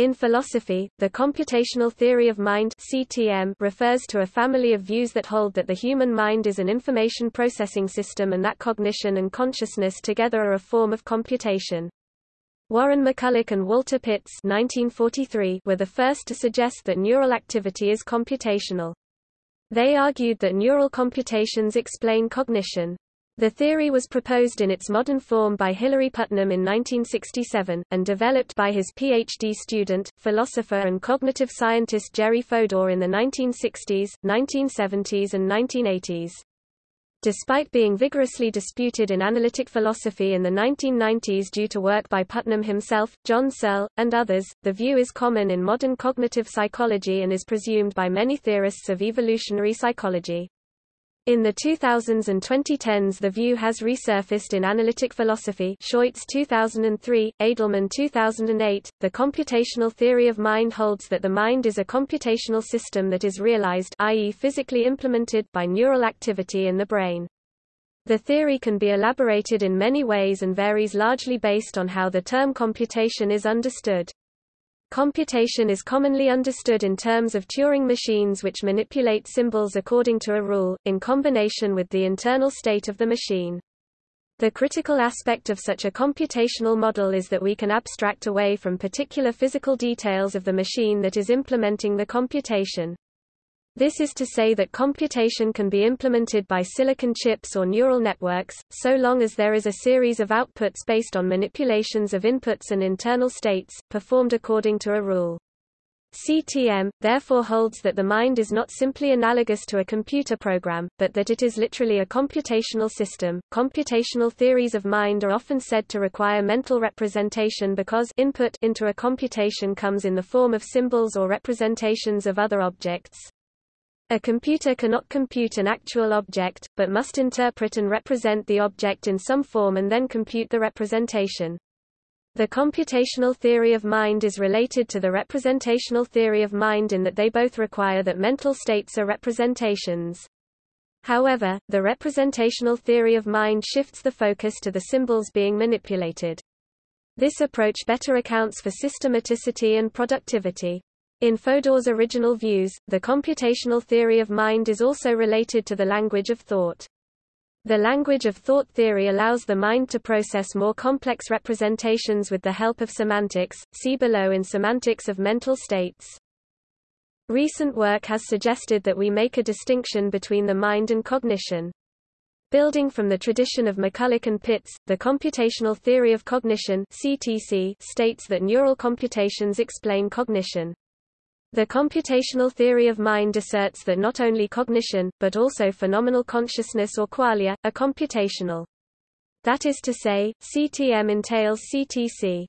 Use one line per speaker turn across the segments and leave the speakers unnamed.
In philosophy, the computational theory of mind (CTM) refers to a family of views that hold that the human mind is an information processing system and that cognition and consciousness together are a form of computation. Warren McCulloch and Walter Pitts 1943 were the first to suggest that neural activity is computational. They argued that neural computations explain cognition. The theory was proposed in its modern form by Hilary Putnam in 1967, and developed by his PhD student, philosopher and cognitive scientist Jerry Fodor in the 1960s, 1970s and 1980s. Despite being vigorously disputed in analytic philosophy in the 1990s due to work by Putnam himself, John Searle, and others, the view is common in modern cognitive psychology and is presumed by many theorists of evolutionary psychology. In the 2000s and 2010s the view has resurfaced in analytic philosophy Scheutz 2003, Edelman 2008. The computational theory of mind holds that the mind is a computational system that is realized i.e. physically implemented by neural activity in the brain. The theory can be elaborated in many ways and varies largely based on how the term computation is understood. Computation is commonly understood in terms of Turing machines which manipulate symbols according to a rule, in combination with the internal state of the machine. The critical aspect of such a computational model is that we can abstract away from particular physical details of the machine that is implementing the computation. This is to say that computation can be implemented by silicon chips or neural networks, so long as there is a series of outputs based on manipulations of inputs and internal states, performed according to a rule. CTM, therefore holds that the mind is not simply analogous to a computer program, but that it is literally a computational system. Computational theories of mind are often said to require mental representation because input into a computation comes in the form of symbols or representations of other objects. A computer cannot compute an actual object, but must interpret and represent the object in some form and then compute the representation. The computational theory of mind is related to the representational theory of mind in that they both require that mental states are representations. However, the representational theory of mind shifts the focus to the symbols being manipulated. This approach better accounts for systematicity and productivity. In Fodor's original views, the computational theory of mind is also related to the language of thought. The language of thought theory allows the mind to process more complex representations with the help of semantics, see below in Semantics of Mental States. Recent work has suggested that we make a distinction between the mind and cognition. Building from the tradition of McCulloch and Pitts, the computational theory of cognition CTC states that neural computations explain cognition. The computational theory of mind asserts that not only cognition, but also phenomenal consciousness or qualia, are computational. That is to say, CTM entails CTC.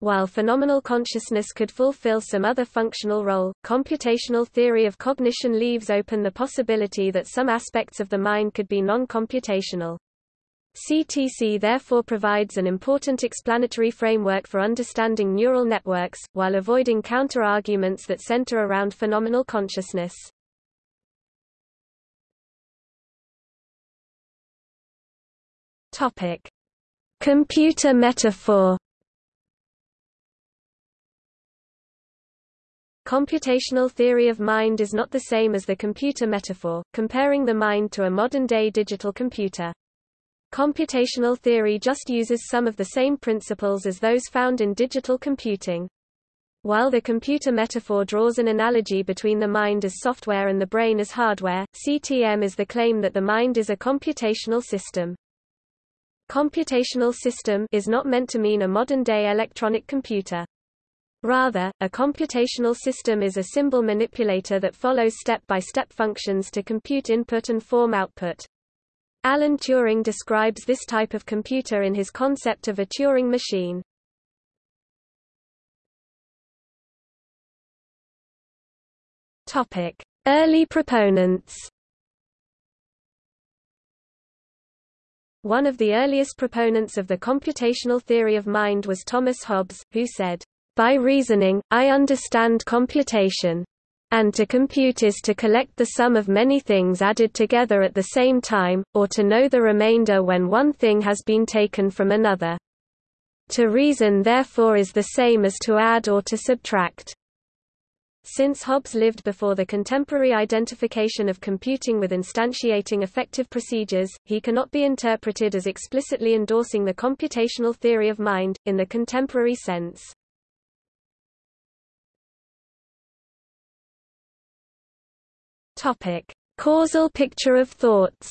While phenomenal consciousness could fulfill some other functional role, computational theory of cognition leaves open the possibility that some aspects of the mind could be non-computational. CTC therefore provides an important explanatory framework for understanding neural networks, while avoiding counter-arguments that center around phenomenal consciousness. Topic. Computer metaphor Computational theory of mind is not the same as the computer metaphor, comparing the mind to a modern-day digital computer. Computational theory just uses some of the same principles as those found in digital computing. While the computer metaphor draws an analogy between the mind as software and the brain as hardware, CTM is the claim that the mind is a computational system. Computational system is not meant to mean a modern-day electronic computer. Rather, a computational system is a symbol manipulator that follows step-by-step -step functions to compute input and form output. Alan Turing describes this type of computer in his concept of a Turing machine. Topic: Early proponents. One of the earliest proponents of the computational theory of mind was Thomas Hobbes, who said, "By reasoning, I understand computation. And to compute is to collect the sum of many things added together at the same time, or to know the remainder when one thing has been taken from another. To reason therefore is the same as to add or to subtract. Since Hobbes lived before the contemporary identification of computing with instantiating effective procedures, he cannot be interpreted as explicitly endorsing the computational theory of mind, in the contemporary sense. Topic. Causal picture of thoughts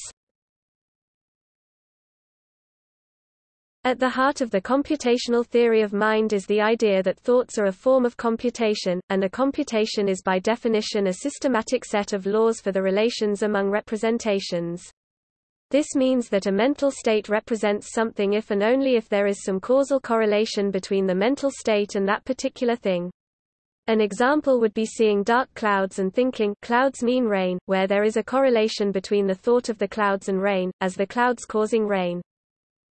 At the heart of the computational theory of mind is the idea that thoughts are a form of computation, and a computation is by definition a systematic set of laws for the relations among representations. This means that a mental state represents something if and only if there is some causal correlation between the mental state and that particular thing. An example would be seeing dark clouds and thinking clouds mean rain, where there is a correlation between the thought of the clouds and rain, as the clouds causing rain.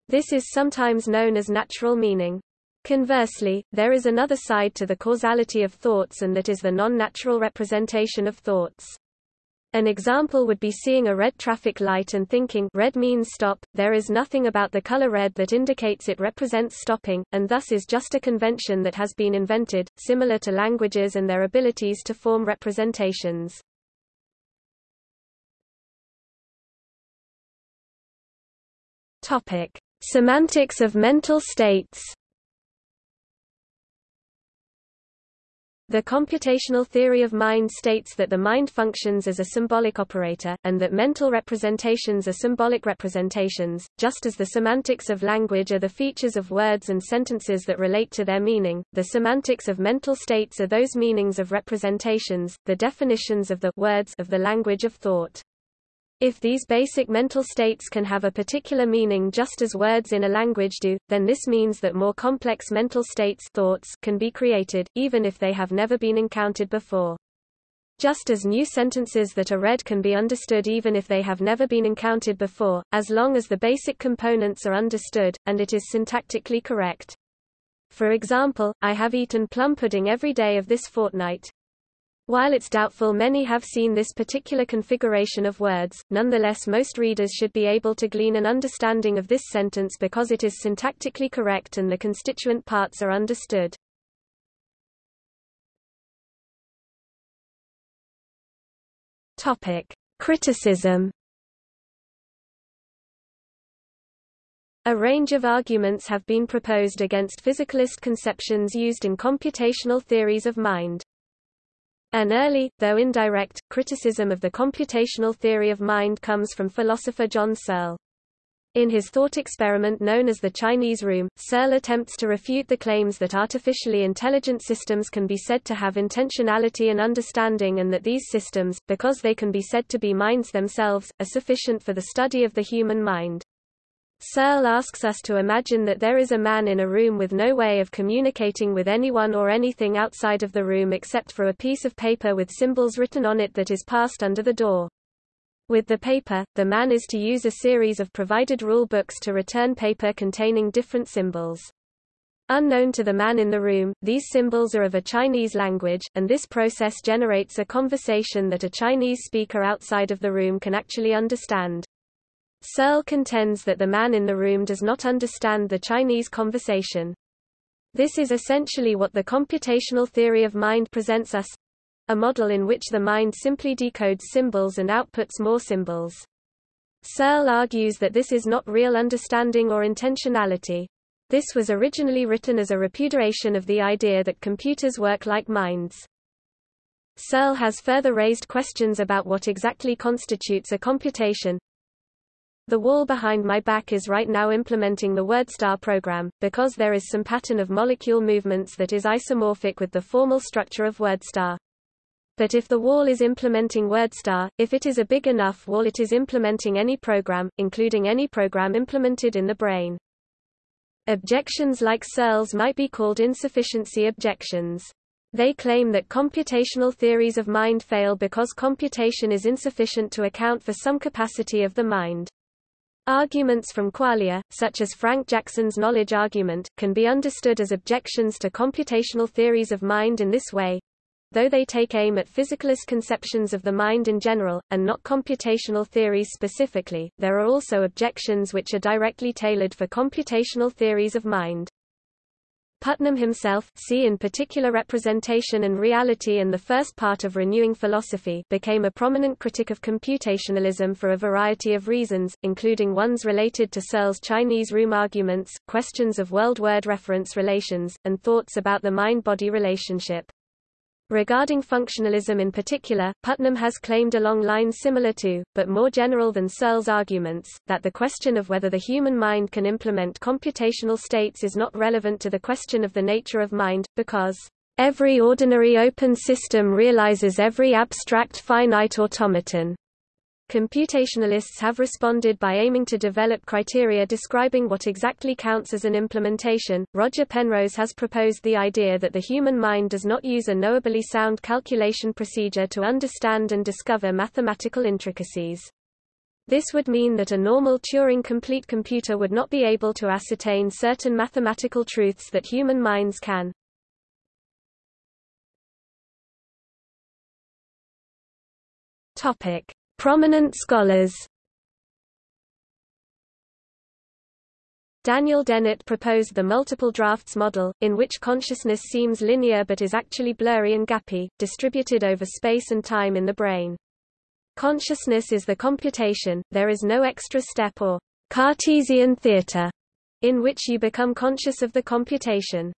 This is sometimes known as natural meaning. Conversely, there is another side to the causality of thoughts and that is the non-natural representation of thoughts. An example would be seeing a red traffic light and thinking red means stop. There is nothing about the color red that indicates it represents stopping, and thus is just a convention that has been invented, similar to languages and their abilities to form representations. Topic: Semantics of mental states The computational theory of mind states that the mind functions as a symbolic operator, and that mental representations are symbolic representations, just as the semantics of language are the features of words and sentences that relate to their meaning. The semantics of mental states are those meanings of representations, the definitions of the words of the language of thought. If these basic mental states can have a particular meaning just as words in a language do, then this means that more complex mental states thoughts can be created, even if they have never been encountered before. Just as new sentences that are read can be understood even if they have never been encountered before, as long as the basic components are understood, and it is syntactically correct. For example, I have eaten plum pudding every day of this fortnight. While it's doubtful many have seen this particular configuration of words, nonetheless most readers should be able to glean an understanding of this sentence because it is syntactically correct and the constituent parts are understood. Topic: Criticism A range of arguments have been proposed against physicalist conceptions used in computational theories of mind. An early, though indirect, criticism of the computational theory of mind comes from philosopher John Searle. In his thought experiment known as the Chinese Room, Searle attempts to refute the claims that artificially intelligent systems can be said to have intentionality and understanding and that these systems, because they can be said to be minds themselves, are sufficient for the study of the human mind. Searle asks us to imagine that there is a man in a room with no way of communicating with anyone or anything outside of the room except for a piece of paper with symbols written on it that is passed under the door. With the paper, the man is to use a series of provided rule books to return paper containing different symbols. Unknown to the man in the room, these symbols are of a Chinese language, and this process generates a conversation that a Chinese speaker outside of the room can actually understand. Searle contends that the man in the room does not understand the Chinese conversation. This is essentially what the computational theory of mind presents us a model in which the mind simply decodes symbols and outputs more symbols. Searle argues that this is not real understanding or intentionality. This was originally written as a repudiation of the idea that computers work like minds. Searle has further raised questions about what exactly constitutes a computation, the wall behind my back is right now implementing the WordStar program, because there is some pattern of molecule movements that is isomorphic with the formal structure of WordStar. But if the wall is implementing WordStar, if it is a big enough wall it is implementing any program, including any program implemented in the brain. Objections like Searle's might be called insufficiency objections. They claim that computational theories of mind fail because computation is insufficient to account for some capacity of the mind. Arguments from qualia, such as Frank Jackson's knowledge argument, can be understood as objections to computational theories of mind in this way. Though they take aim at physicalist conceptions of the mind in general, and not computational theories specifically, there are also objections which are directly tailored for computational theories of mind. Putnam himself see in particular representation and reality and the first part of Renewing Philosophy became a prominent critic of computationalism for a variety of reasons, including ones related to Searle's Chinese room arguments, questions of world-word reference relations, and thoughts about the mind-body relationship. Regarding functionalism in particular, Putnam has claimed along lines similar to, but more general than Searle's arguments, that the question of whether the human mind can implement computational states is not relevant to the question of the nature of mind, because every ordinary open system realizes every abstract finite automaton. Computationalists have responded by aiming to develop criteria describing what exactly counts as an implementation. Roger Penrose has proposed the idea that the human mind does not use a knowably sound calculation procedure to understand and discover mathematical intricacies. This would mean that a normal Turing-complete computer would not be able to ascertain certain mathematical truths that human minds can. Topic: Prominent scholars Daniel Dennett proposed the multiple drafts model, in which consciousness seems linear but is actually blurry and gappy, distributed over space and time in the brain. Consciousness is the computation, there is no extra step or Cartesian theater in which you become conscious of the computation.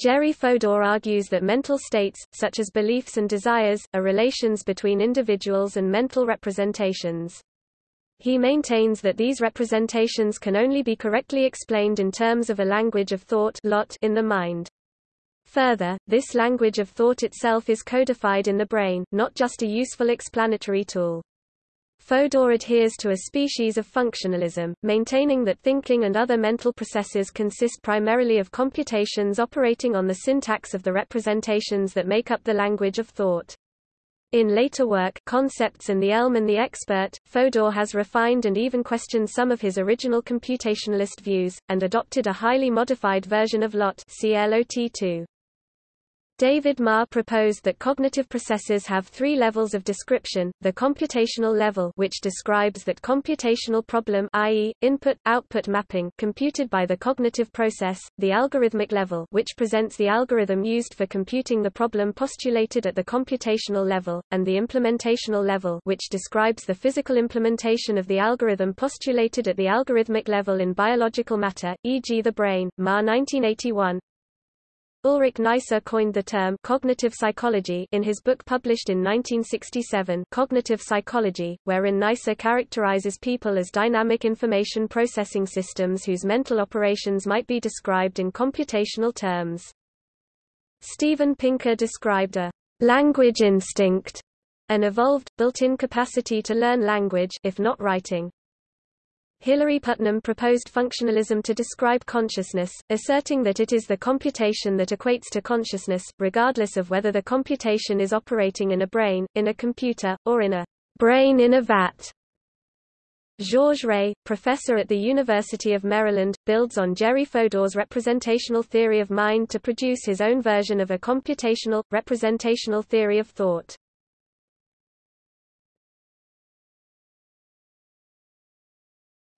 Jerry Fodor argues that mental states, such as beliefs and desires, are relations between individuals and mental representations. He maintains that these representations can only be correctly explained in terms of a language of thought lot in the mind. Further, this language of thought itself is codified in the brain, not just a useful explanatory tool. Fodor adheres to a species of functionalism, maintaining that thinking and other mental processes consist primarily of computations operating on the syntax of the representations that make up the language of thought. In later work Concepts and the Elm and the Expert, Fodor has refined and even questioned some of his original computationalist views, and adopted a highly modified version of LOT CLOT2. David Marr proposed that cognitive processes have three levels of description, the computational level which describes that computational problem i.e., input-output mapping computed by the cognitive process, the algorithmic level which presents the algorithm used for computing the problem postulated at the computational level, and the implementational level which describes the physical implementation of the algorithm postulated at the algorithmic level in biological matter, e.g. the brain. Marr 1981, Ulrich Neisser coined the term cognitive psychology in his book published in 1967 Cognitive Psychology, wherein Neisser characterizes people as dynamic information processing systems whose mental operations might be described in computational terms. Steven Pinker described a language instinct, an evolved, built-in capacity to learn language if not writing. Hilary Putnam proposed functionalism to describe consciousness, asserting that it is the computation that equates to consciousness, regardless of whether the computation is operating in a brain, in a computer, or in a brain in a vat. Georges Rey, professor at the University of Maryland, builds on Jerry Fodor's representational theory of mind to produce his own version of a computational, representational theory of thought.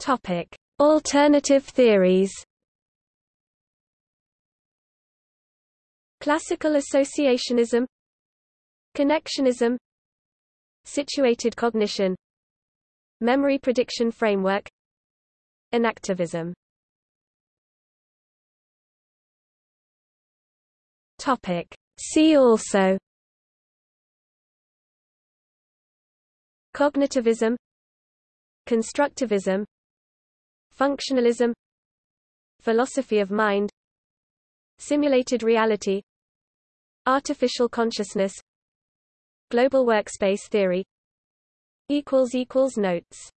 Topic: Alternative theories. Classical associationism, connectionism, situated cognition, memory prediction framework, enactivism. Topic: See also. Cognitivism. Constructivism Functionalism Philosophy of mind Simulated reality Artificial consciousness Global workspace theory Notes